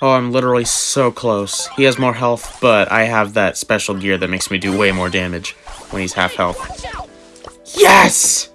Oh, I'm literally so close. He has more health, but I have that special gear that makes me do way more damage when he's half health. Yes!